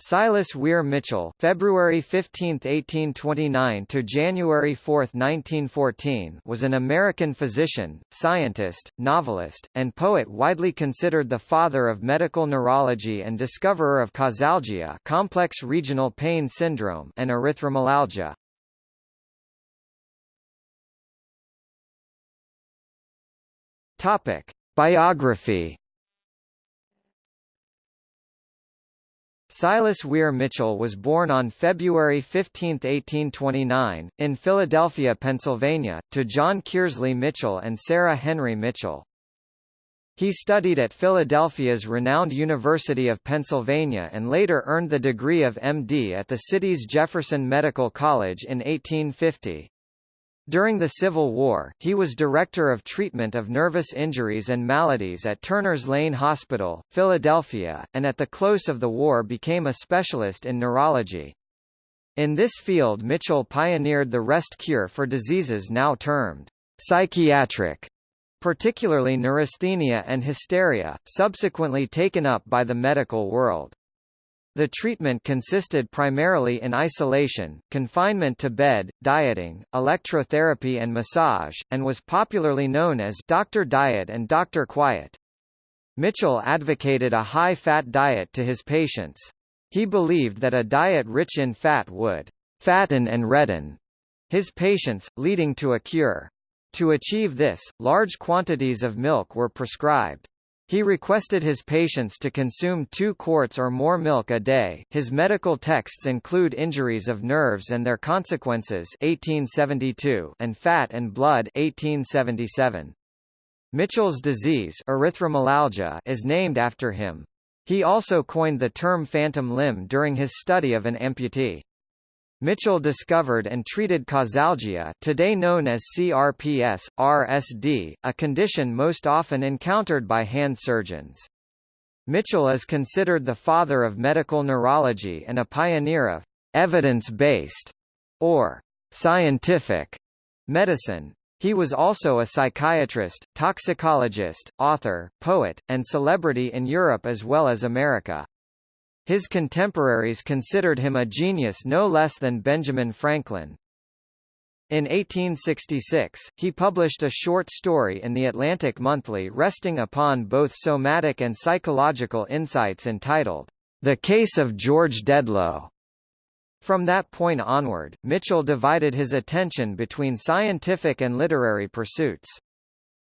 Silas Weir Mitchell February 15, 1829 to January 4, 1914 was an American physician, scientist, novelist, and poet widely considered the father of medical neurology and discoverer of causalgia complex regional pain syndrome and erythromelalgia. Topic: Biography Silas Weir Mitchell was born on February 15, 1829, in Philadelphia, Pennsylvania, to John Kearsley Mitchell and Sarah Henry Mitchell. He studied at Philadelphia's renowned University of Pennsylvania and later earned the degree of M.D. at the city's Jefferson Medical College in 1850. During the Civil War, he was Director of Treatment of Nervous Injuries and Maladies at Turner's Lane Hospital, Philadelphia, and at the close of the war became a specialist in neurology. In this field Mitchell pioneered the rest cure for diseases now termed psychiatric, particularly neurasthenia and hysteria, subsequently taken up by the medical world. The treatment consisted primarily in isolation, confinement to bed, dieting, electrotherapy and massage, and was popularly known as Dr. Diet and Dr. Quiet. Mitchell advocated a high-fat diet to his patients. He believed that a diet rich in fat would fatten and redden his patients, leading to a cure. To achieve this, large quantities of milk were prescribed. He requested his patients to consume two quarts or more milk a day. His medical texts include Injuries of Nerves and Their Consequences 1872 and Fat and Blood 1877. Mitchell's disease erythromelalgia is named after him. He also coined the term phantom limb during his study of an amputee. Mitchell discovered and treated causalgia today known as CRPS, RSD, a condition most often encountered by hand surgeons. Mitchell is considered the father of medical neurology and a pioneer of evidence-based, or scientific, medicine. He was also a psychiatrist, toxicologist, author, poet, and celebrity in Europe as well as America. His contemporaries considered him a genius no less than Benjamin Franklin. In 1866, he published a short story in the Atlantic Monthly resting upon both somatic and psychological insights entitled, The Case of George Dedlow. From that point onward, Mitchell divided his attention between scientific and literary pursuits.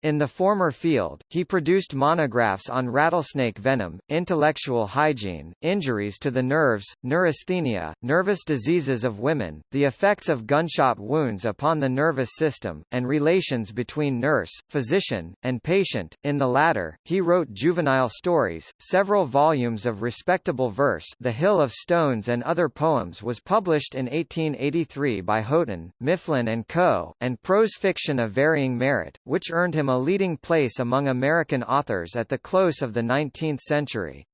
In the former field, he produced monographs on rattlesnake venom, intellectual hygiene, injuries to the nerves, neurasthenia, nervous diseases of women, the effects of gunshot wounds upon the nervous system, and relations between nurse, physician, and patient. In the latter, he wrote juvenile stories. Several volumes of respectable verse, The Hill of Stones and Other Poems was published in 1883 by Houghton, Mifflin and Co., and prose fiction of varying merit, which earned him a leading place among American authors at the close of the 19th century.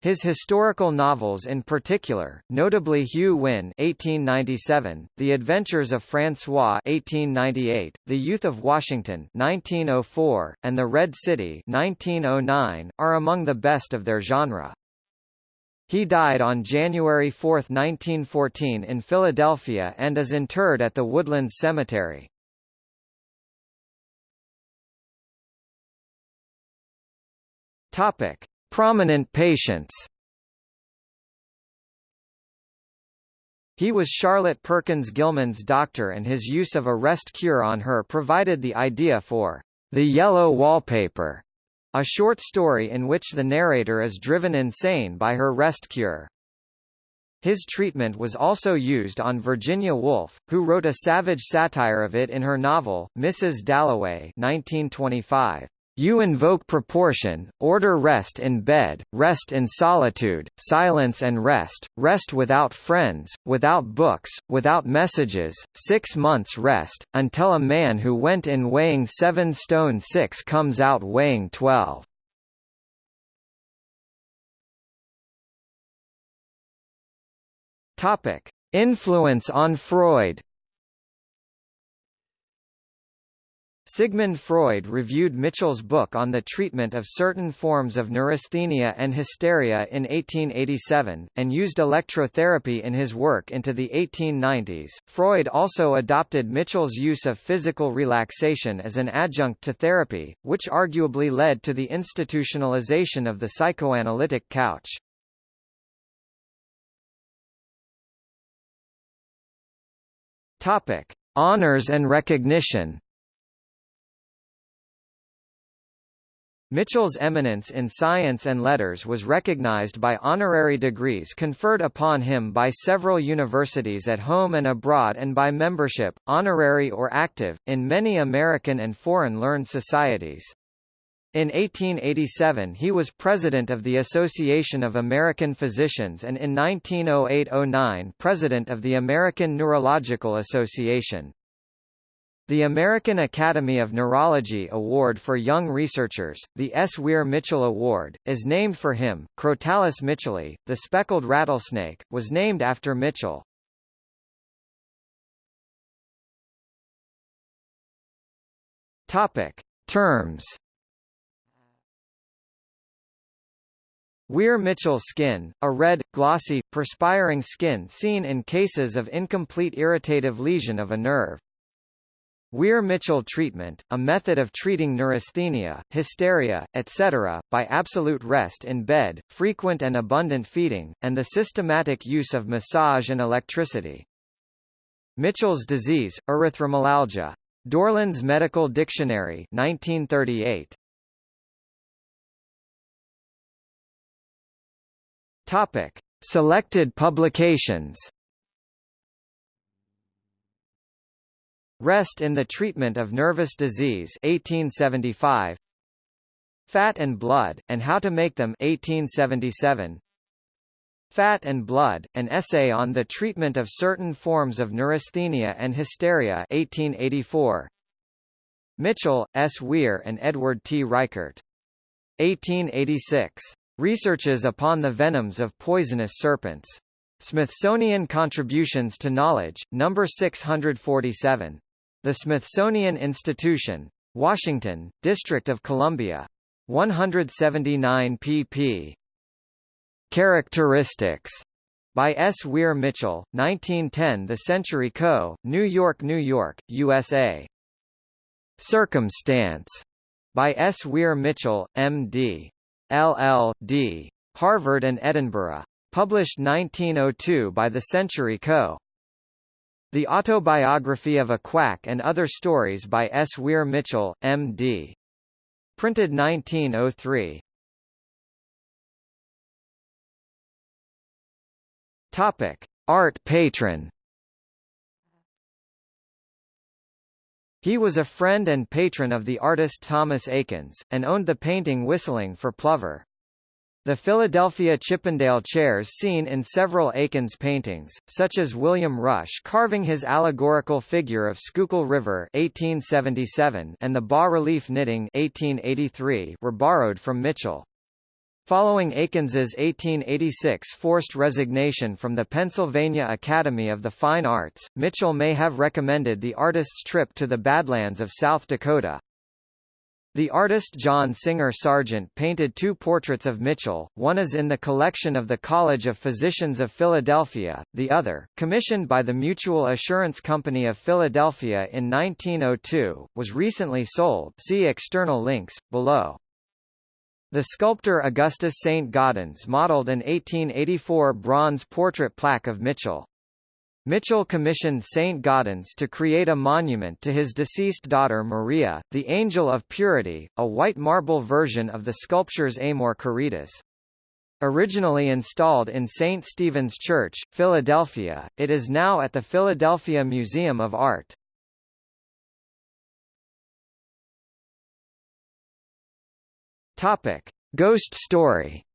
His historical novels in particular, notably Hugh Wynne (1897), The Adventures of François (1898), The Youth of Washington (1904), and The Red City (1909), are among the best of their genre. He died on January 4, 1914 in Philadelphia and is interred at the Woodland Cemetery. Topic: Prominent patients. He was Charlotte Perkins Gilman's doctor and his use of a rest cure on her provided the idea for The Yellow Wallpaper, a short story in which the narrator is driven insane by her rest cure. His treatment was also used on Virginia Woolf, who wrote a savage satire of it in her novel, Mrs. Dalloway 1925. You invoke proportion, order rest in bed, rest in solitude, silence and rest, rest without friends, without books, without messages, six months rest, until a man who went in weighing seven stone six comes out weighing twelve. Influence on Freud Sigmund Freud reviewed Mitchell's book on the treatment of certain forms of neurasthenia and hysteria in 1887, and used electrotherapy in his work into the 1890s. Freud also adopted Mitchell's use of physical relaxation as an adjunct to therapy, which arguably led to the institutionalization of the psychoanalytic couch. Topic: Honors and recognition. Mitchell's eminence in science and letters was recognized by honorary degrees conferred upon him by several universities at home and abroad and by membership, honorary or active, in many American and foreign learned societies. In 1887 he was president of the Association of American Physicians and in 1908–09 president of the American Neurological Association. The American Academy of Neurology Award for Young Researchers, the S. Weir Mitchell Award, is named for him. Crotalus mitchelli, the speckled rattlesnake, was named after Mitchell. Topic: Terms. Weir-Mitchell skin, a red, glossy, perspiring skin seen in cases of incomplete irritative lesion of a nerve. Weir-Mitchell treatment, a method of treating neurasthenia, hysteria, etc., by absolute rest in bed, frequent and abundant feeding, and the systematic use of massage and electricity. Mitchell's disease, erythromelalgia. Dorland's Medical Dictionary 1938. Topic. Selected publications Rest in the Treatment of Nervous Disease 1875 Fat and Blood, and How to Make Them 1877 Fat and Blood, an essay on the treatment of certain forms of neurasthenia and hysteria 1884 Mitchell, S. Weir and Edward T. Reichert. 1886. Researches upon the venoms of poisonous serpents. Smithsonian Contributions to Knowledge, No. 647. The Smithsonian Institution. Washington, District of Columbia. 179 pp. Characteristics by S. Weir Mitchell, 1910 The Century Co., New York, New York, USA. Circumstance by S. Weir Mitchell, M.D. LL.D. Harvard and Edinburgh. Published 1902 by The Century Co. The Autobiography of a Quack and Other Stories by S. Weir Mitchell, M.D. Printed 1903. Topic: Art patron. He was a friend and patron of the artist Thomas Eakins, and owned the painting Whistling for Plover. The Philadelphia Chippendale chairs seen in several Eakins paintings, such as William Rush carving his allegorical figure of Schuylkill River 1877 and the bas-relief knitting 1883 were borrowed from Mitchell. Following Eakins's 1886 forced resignation from the Pennsylvania Academy of the Fine Arts, Mitchell may have recommended the artist's trip to the Badlands of South Dakota. The artist John Singer Sargent painted two portraits of Mitchell, one is in the collection of the College of Physicians of Philadelphia, the other, commissioned by the Mutual Assurance Company of Philadelphia in 1902, was recently sold see external links, below. The sculptor Augustus St. Gaudens modeled an 1884 bronze portrait plaque of Mitchell. Mitchell commissioned St. Gaudens to create a monument to his deceased daughter Maria, the Angel of Purity, a white marble version of the sculpture's Amor Caritas. Originally installed in St. Stephen's Church, Philadelphia, it is now at the Philadelphia Museum of Art. Topic: Ghost story.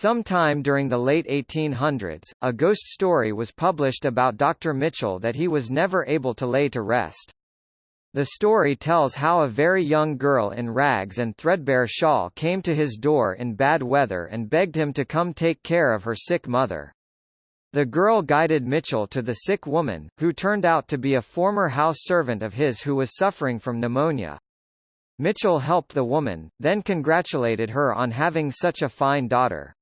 Sometime during the late 1800s, a ghost story was published about Dr. Mitchell that he was never able to lay to rest. The story tells how a very young girl in rags and threadbare shawl came to his door in bad weather and begged him to come take care of her sick mother. The girl guided Mitchell to the sick woman, who turned out to be a former house servant of his who was suffering from pneumonia. Mitchell helped the woman, then congratulated her on having such a fine daughter.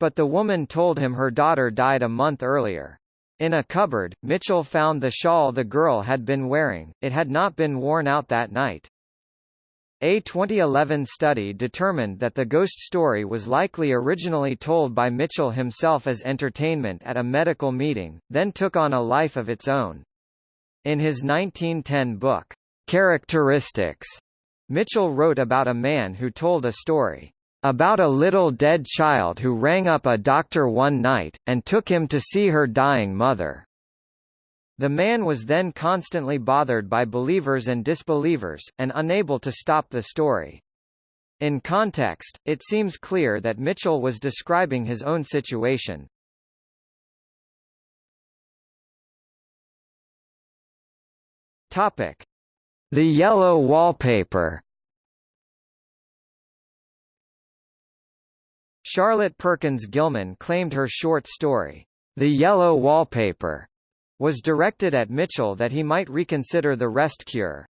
But the woman told him her daughter died a month earlier. In a cupboard, Mitchell found the shawl the girl had been wearing, it had not been worn out that night. A 2011 study determined that the ghost story was likely originally told by Mitchell himself as entertainment at a medical meeting, then took on a life of its own. In his 1910 book, Characteristics, Mitchell wrote about a man who told a story about a little dead child who rang up a doctor one night, and took him to see her dying mother. The man was then constantly bothered by believers and disbelievers, and unable to stop the story. In context, it seems clear that Mitchell was describing his own situation. Topic: The yellow wallpaper. Charlotte Perkins Gilman claimed her short story, The Yellow Wallpaper, was directed at Mitchell that he might reconsider the rest cure.